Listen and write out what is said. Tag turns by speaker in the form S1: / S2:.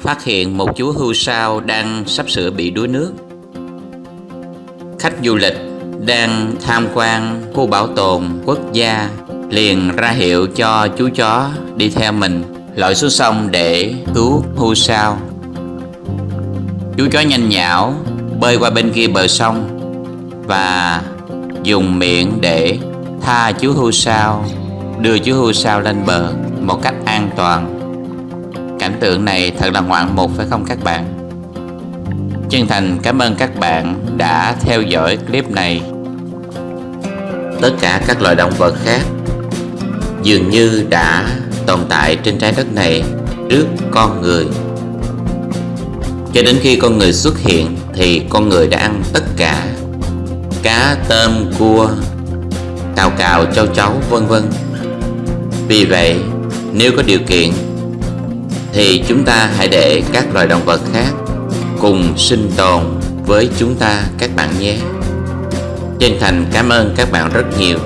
S1: phát hiện một chú hươu sao đang sắp sửa bị đuối nước. Khách du lịch đang tham quan khu bảo tồn quốc gia liền ra hiệu cho chú chó đi theo mình, lội xuống sông để cứu hươu sao. Chú chó nhanh nhảo bơi qua bên kia bờ sông và dùng miệng để tha chú hươu sao, đưa chú hươu sao lên bờ một cách an toàn cảnh tượng này thật là ngoạn mục phải không các bạn? Chân thành cảm ơn các bạn đã theo dõi clip này. Tất cả các loài động vật khác dường như đã tồn tại trên trái đất này trước con người. Cho đến khi con người xuất hiện thì con người đã ăn tất cả cá, tôm, cua, cào cào châu chấu, vân vân. Vì vậy, nếu có điều kiện thì chúng ta hãy để các loài động vật khác cùng sinh tồn với chúng ta các bạn nhé. Chân thành cảm ơn các bạn rất nhiều.